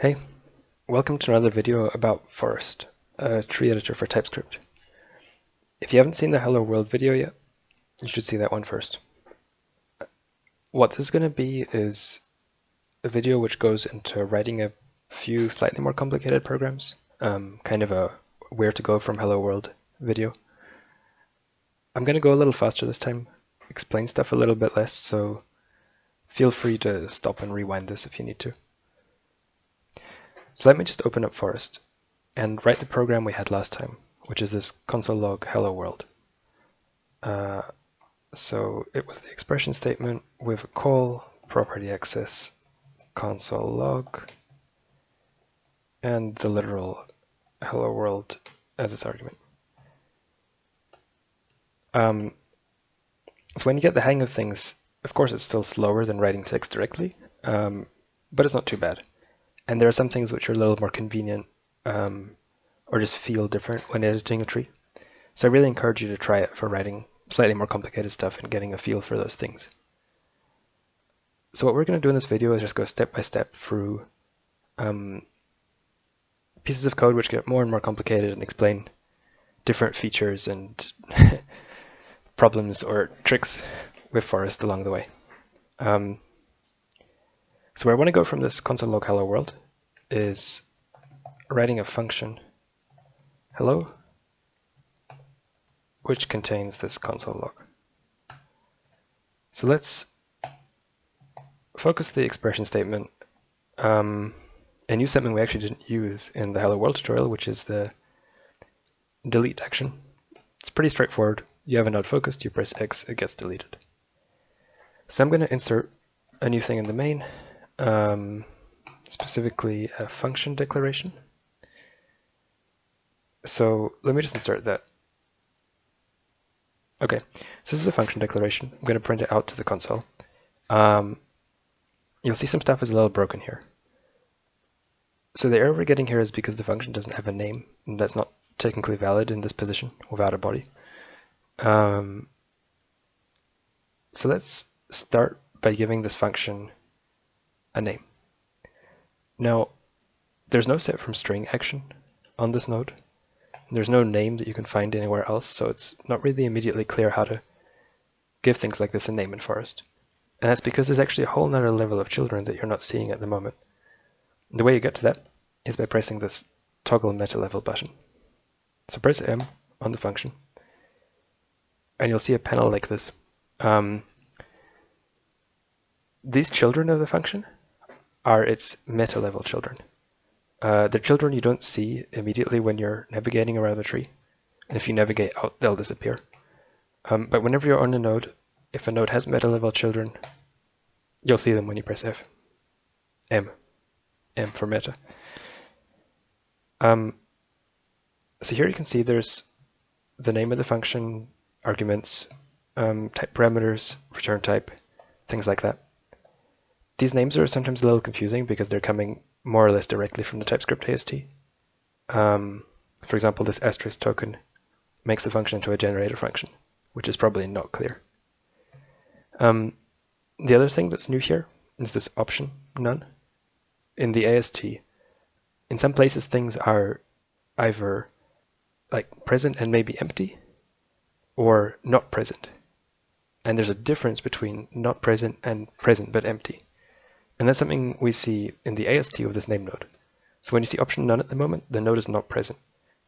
Hey, welcome to another video about Forest, a tree editor for TypeScript. If you haven't seen the Hello World video yet, you should see that one first. What this is going to be is a video which goes into writing a few slightly more complicated programs, um, kind of a where to go from Hello World video. I'm going to go a little faster this time, explain stuff a little bit less, so feel free to stop and rewind this if you need to. So let me just open up Forest and write the program we had last time, which is this console log hello world. Uh, so it was the expression statement with a call, property access, console log, and the literal hello world as its argument. Um, so when you get the hang of things, of course it's still slower than writing text directly, um, but it's not too bad. And there are some things which are a little more convenient um, or just feel different when editing a tree. So I really encourage you to try it for writing slightly more complicated stuff and getting a feel for those things. So what we're going to do in this video is just go step by step through um, pieces of code which get more and more complicated and explain different features and problems or tricks with Forest along the way. Um, so I want to go from this console hello world is writing a function hello which contains this console log. So let's focus the expression statement um, and use something we actually didn't use in the hello world tutorial, which is the delete action. It's pretty straightforward. You have a node focused, you press X, it gets deleted. So I'm going to insert a new thing in the main, um, specifically a function declaration. So let me just insert that. Okay, so this is a function declaration. I'm going to print it out to the console. Um, you'll see some stuff is a little broken here. So the error we're getting here is because the function doesn't have a name, and that's not technically valid in this position without a body. Um, so let's start by giving this function a name. Now, there's no set from string action on this node. There's no name that you can find anywhere else, so it's not really immediately clear how to give things like this a name in Forest. And that's because there's actually a whole nother level of children that you're not seeing at the moment. The way you get to that is by pressing this toggle meta level button. So press M on the function, and you'll see a panel like this. Um, these children of the function are its meta level children. Uh, they're children you don't see immediately when you're navigating around a tree. And if you navigate out, they'll disappear. Um, but whenever you're on a node, if a node has meta level children, you'll see them when you press F. M. M for meta. Um, so here you can see there's the name of the function, arguments, um, type parameters, return type, things like that. These names are sometimes a little confusing because they're coming more or less directly from the TypeScript AST. Um, for example, this asterisk token makes the function into a generator function, which is probably not clear. Um, the other thing that's new here is this option none. In the AST, in some places things are either like present and maybe empty or not present. And there's a difference between not present and present but empty. And that's something we see in the AST of this name node. So when you see option none at the moment, the node is not present.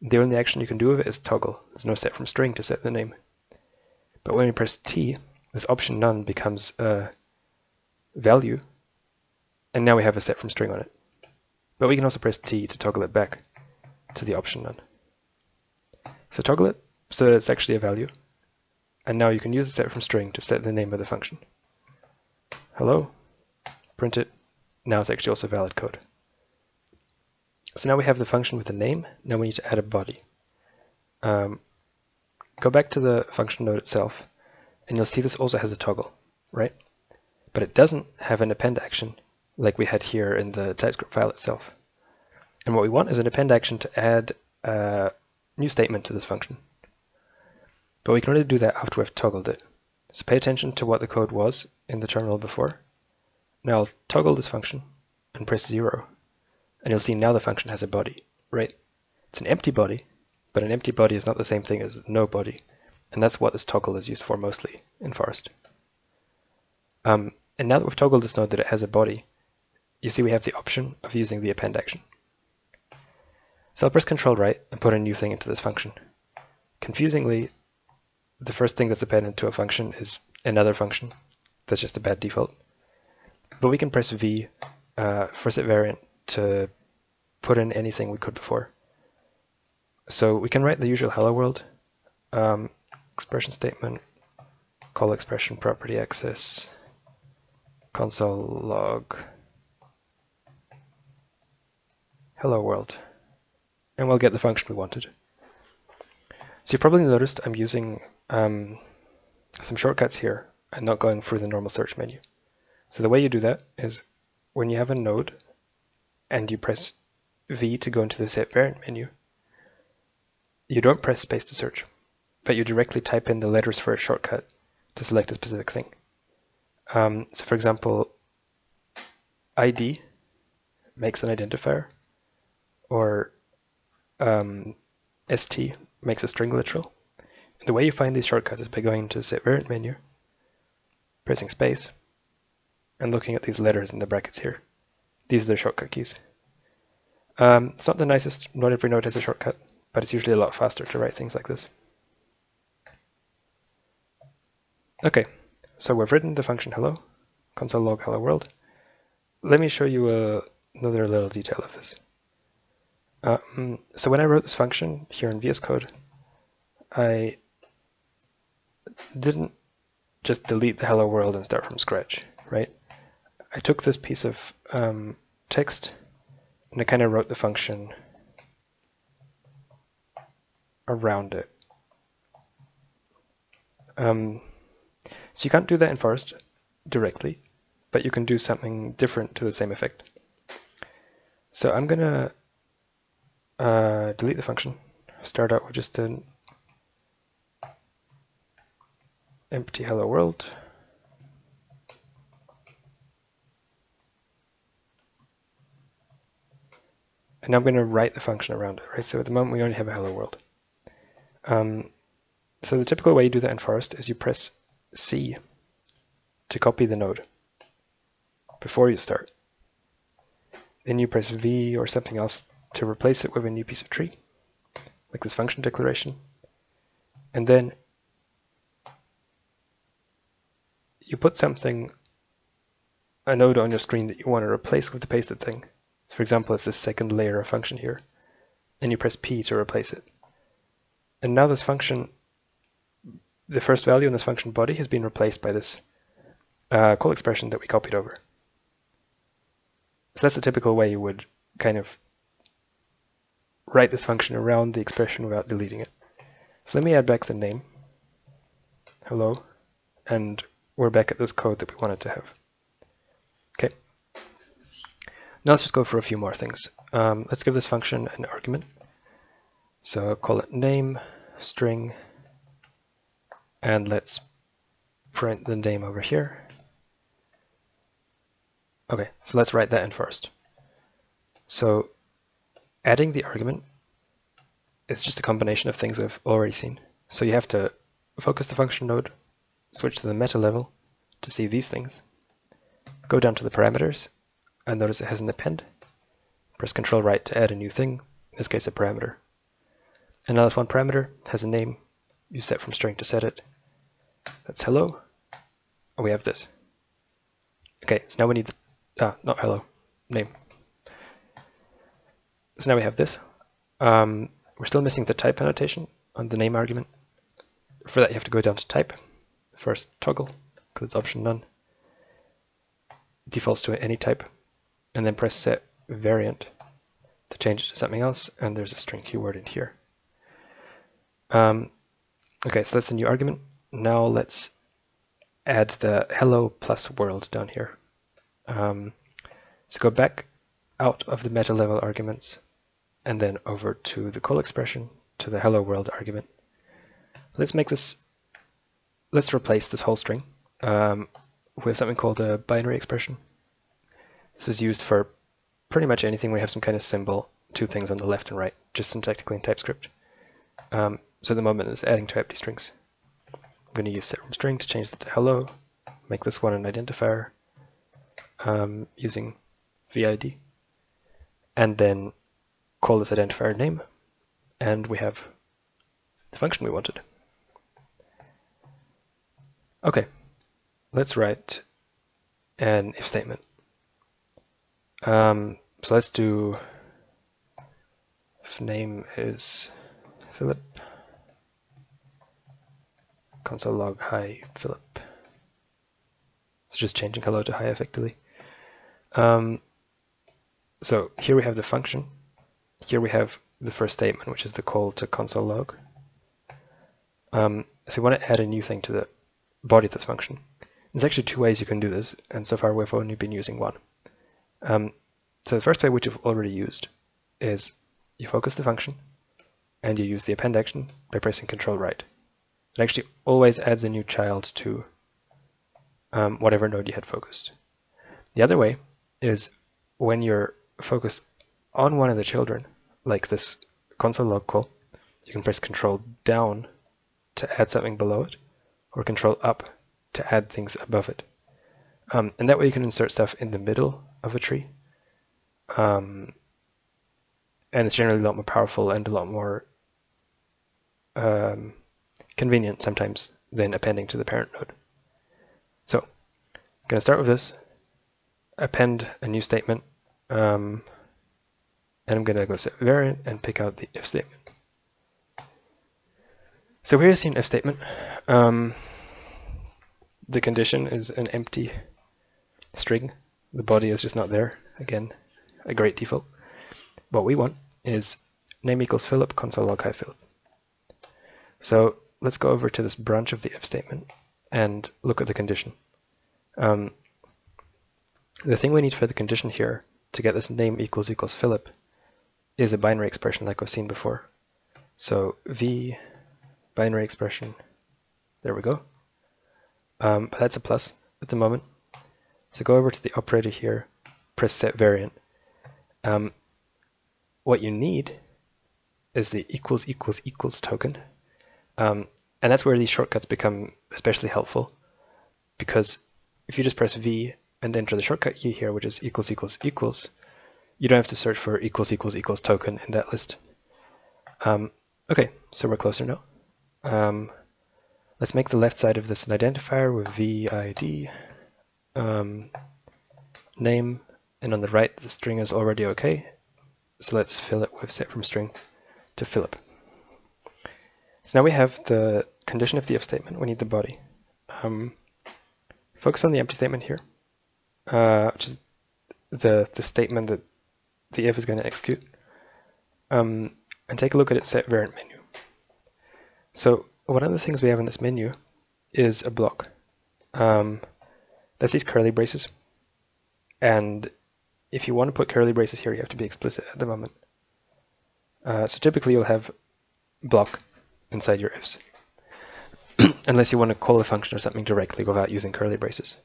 The only action you can do with it is toggle. There's no set from string to set the name. But when you press T, this option none becomes a value, and now we have a set from string on it. But we can also press T to toggle it back to the option none. So toggle it so that it's actually a value. And now you can use the set from string to set the name of the function. Hello, print it. Now it's actually also valid code. So now we have the function with a name. Now we need to add a body. Um, go back to the function node itself, and you'll see this also has a toggle, right? But it doesn't have an append action like we had here in the TypeScript file itself. And what we want is an append action to add a new statement to this function. But we can only do that after we've toggled it. So pay attention to what the code was in the terminal before. Now I'll toggle this function and press 0. And you'll see now the function has a body, right? It's an empty body, but an empty body is not the same thing as no body. And that's what this toggle is used for mostly in Forest. Um, and now that we've toggled this node that it has a body, you see we have the option of using the append action. So I'll press Control right and put a new thing into this function. Confusingly, the first thing that's appended to a function is another function. That's just a bad default. But we can press V uh, for set variant to put in anything we could before. So we can write the usual hello world um, expression statement, call expression property access, console log hello world, and we'll get the function we wanted. So you probably noticed I'm using um, some shortcuts here and not going through the normal search menu. So the way you do that is when you have a node and you press V to go into the set variant menu, you don't press space to search, but you directly type in the letters for a shortcut to select a specific thing. Um, so for example, ID makes an identifier, or um, ST makes a string literal. And the way you find these shortcuts is by going to the set variant menu, pressing space, and looking at these letters in the brackets here. These are the shortcut keys. Um, it's not the nicest, not every node has a shortcut, but it's usually a lot faster to write things like this. Okay, so we've written the function hello, console log hello world. Let me show you uh, another little detail of this. Um, so when I wrote this function here in VS Code, I didn't just delete the hello world and start from scratch, right? I took this piece of um, text and I kind of wrote the function around it. Um, so you can't do that in Forest directly, but you can do something different to the same effect. So I'm going to uh, delete the function, start out with just an empty hello world. And I'm going to write the function around it, right? So at the moment we only have a hello world. Um, so the typical way you do that in Forest is you press C to copy the node before you start. Then you press V or something else to replace it with a new piece of tree, like this function declaration. And then you put something, a node on your screen that you want to replace with the pasted thing. For example, it's this second layer of function here. And you press P to replace it. And now this function, the first value in this function body has been replaced by this uh, call expression that we copied over. So that's the typical way you would kind of write this function around the expression without deleting it. So let me add back the name, hello, and we're back at this code that we wanted to have. Okay. Now let's just go for a few more things. Um, let's give this function an argument. So call it name string and let's print the name over here. Okay, so let's write that in first. So adding the argument is just a combination of things we've already seen. So you have to focus the function node, switch to the meta level to see these things, go down to the parameters and notice it has an append. Press Control right to add a new thing, in this case a parameter. And now this one parameter has a name you set from string to set it. That's hello. And we have this. Okay, so now we need the, ah, not hello, name. So now we have this. Um, we're still missing the type annotation on the name argument. For that, you have to go down to type, first toggle, because it's option none. Defaults to any type, and then press set variant to change it to something else, and there's a string keyword in here. Um, okay, so that's a new argument. Now let's add the hello plus world down here. Um, so go back out of the meta level arguments and then over to the call expression to the hello world argument. Let's make this, let's replace this whole string um, with something called a binary expression. This is used for pretty much anything we have some kind of symbol, two things on the left and right, just syntactically in TypeScript. Um, so at the moment it's adding to empty strings. I'm going to use set string to change that to hello, make this one an identifier um, using vid, and then call this identifier name, and we have the function we wanted. Okay, let's write an if statement. Um, so let's do if name is Philip, console log hi Philip. So just changing hello to hi effectively. Um, so here we have the function. Here we have the first statement, which is the call to console log. Um, so we want to add a new thing to the body of this function. There's actually two ways you can do this, and so far we've only been using one. Um, so the first way, which you've already used, is you focus the function, and you use the append action by pressing Control right. It actually always adds a new child to um, whatever node you had focused. The other way is when you're focused on one of the children, like this console log call, you can press Control down to add something below it, or Control up to add things above it. Um, and that way you can insert stuff in the middle of a tree. Um, and it's generally a lot more powerful and a lot more um, convenient sometimes than appending to the parent node. So I'm going to start with this, append a new statement, um, and I'm going to go set variant and pick out the if statement. So here's an if statement. Um, the condition is an empty string. The body is just not there. Again, a great default. What we want is name equals Philip, console log hi Philip. So let's go over to this branch of the if statement and look at the condition. Um, the thing we need for the condition here to get this name equals equals Philip is a binary expression like we've seen before. So v binary expression, there we go. Um, but that's a plus at the moment. So go over to the operator here, press set variant. Um, what you need is the equals equals equals token. Um, and that's where these shortcuts become especially helpful because if you just press V and enter the shortcut key here, which is equals equals equals, you don't have to search for equals equals equals token in that list. Um, okay, so we're closer now. Um, let's make the left side of this an identifier with vid um, name, and on the right the string is already okay. So let's fill it with set from string to Philip. So now we have the condition of the if statement. We need the body. Um, focus on the empty statement here, uh, which is the the statement that the if is going to execute, um, and take a look at its set variant menu. So one of the things we have in this menu is a block. Um, that's these curly braces. And if you want to put curly braces here, you have to be explicit at the moment. Uh, so typically you'll have block inside your ifs, unless you want to call a function or something directly without using curly braces.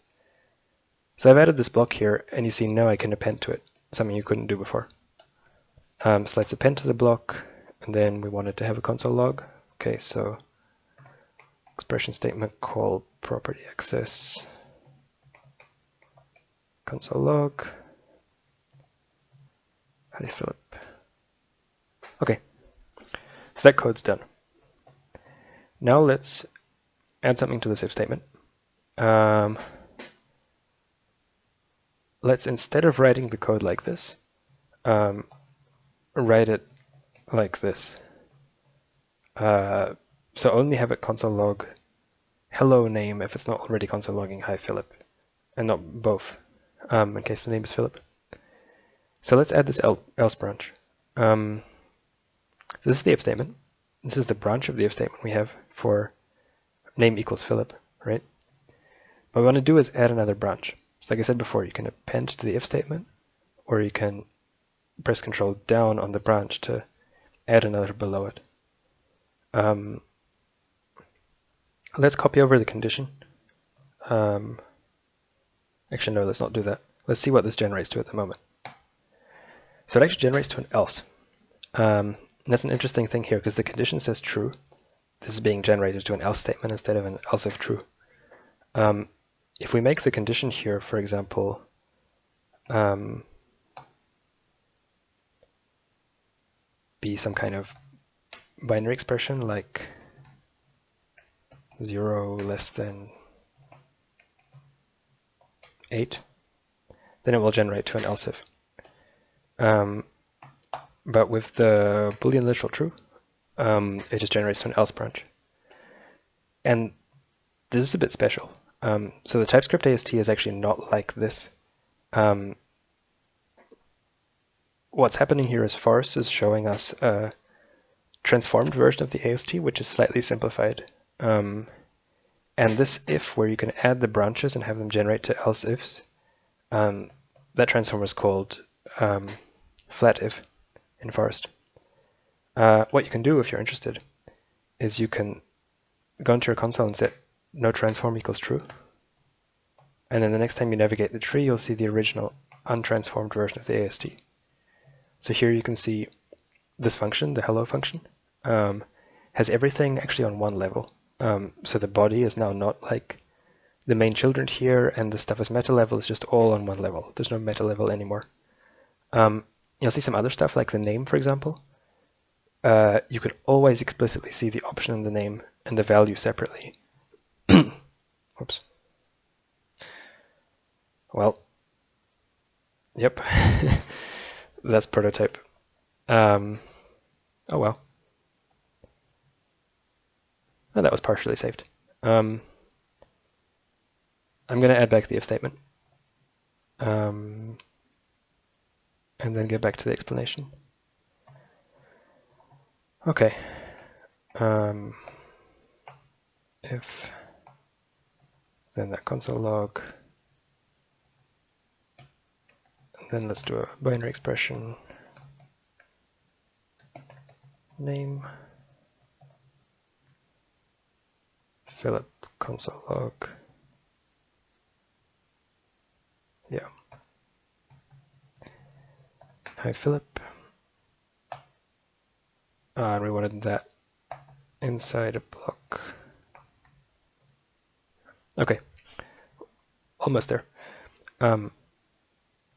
So I've added this block here, and you see now I can append to it, something you couldn't do before. Um, so let's append to the block, and then we wanted to have a console log. Okay, so expression statement call property access console log. You fill it? Okay, so that code's done. Now let's add something to this if statement. Um, let's instead of writing the code like this, um, write it like this. Uh, so only have it console log hello name if it's not already console logging hi Philip, and not both, um, in case the name is Philip. So let's add this else branch. Um, so this is the if statement. This is the branch of the if statement we have for name equals Philip, right? What we want to do is add another branch. So like I said before, you can append to the if statement, or you can press control down on the branch to add another below it. Um, let's copy over the condition. Um, actually, no, let's not do that. Let's see what this generates to at the moment. So it actually generates to an else. Um, that's an interesting thing here because the condition says true. This is being generated to an else statement instead of an else if true. Um, if we make the condition here, for example, um, be some kind of binary expression like 0 less than 8, then it will generate to an else if. Um, but with the boolean literal true, um, it just generates to an else branch. And this is a bit special. Um, so the TypeScript AST is actually not like this. Um, what's happening here is Forest is showing us a transformed version of the AST, which is slightly simplified. Um, and this if, where you can add the branches and have them generate to else ifs, um, that transform is called um, flat if in Forest. Uh, what you can do if you're interested is you can go into your console and set no transform equals true. And then the next time you navigate the tree, you'll see the original untransformed version of the AST. So here you can see this function, the hello function, um, has everything actually on one level. Um, so the body is now not like the main children here and the stuff is meta level is just all on one level. There's no meta level anymore. Um, you'll see some other stuff like the name, for example. Uh, you could always explicitly see the option in the name and the value separately. Oops. Well, yep, that's prototype. Um, oh well. That was partially saved. Um, I'm going to add back the if statement. Um, and then get back to the explanation. Okay. Um, if then that console log. And then let's do a binary expression name Philip console log. Yeah. Hi Philip. Uh, we wanted that inside a block. Okay, almost there. Um,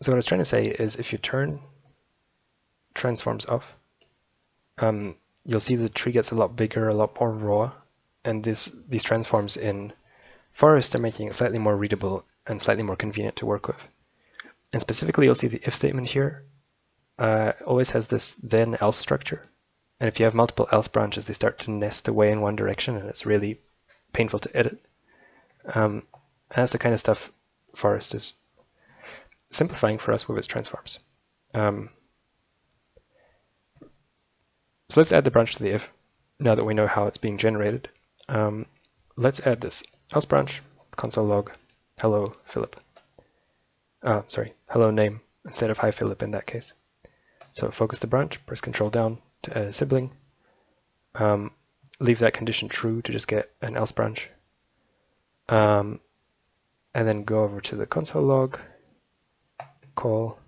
so what I was trying to say is if you turn transforms off, um, you'll see the tree gets a lot bigger, a lot more raw, and this these transforms in Forest are making it slightly more readable and slightly more convenient to work with. And specifically, you'll see the if statement here uh, always has this then else structure. And if you have multiple else branches, they start to nest away in one direction, and it's really painful to edit. Um, and that's the kind of stuff Forest is simplifying for us with its transforms. Um, so let's add the branch to the if, now that we know how it's being generated. Um, let's add this else branch, console log, hello Philip. Uh, sorry, hello name instead of hi Philip in that case. So focus the branch, press control down to add a sibling. Um, leave that condition true to just get an else branch. Um, and then go over to the console log, call,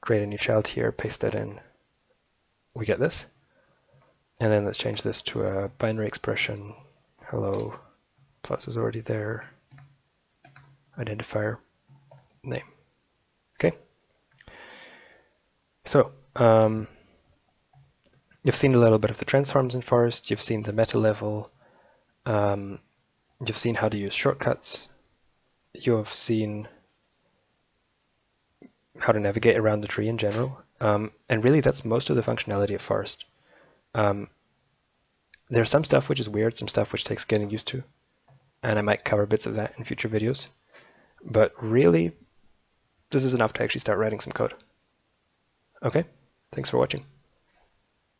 create a new child here, paste that in. We get this. And then let's change this to a binary expression. Hello, plus is already there. Identifier, name. Okay. So, um, you've seen a little bit of the transforms in Forest. You've seen the meta level. Um, You've seen how to use shortcuts. You have seen how to navigate around the tree in general. Um, and really, that's most of the functionality of Forest. Um, there's some stuff which is weird, some stuff which takes getting used to. And I might cover bits of that in future videos. But really, this is enough to actually start writing some code. Okay, thanks for watching.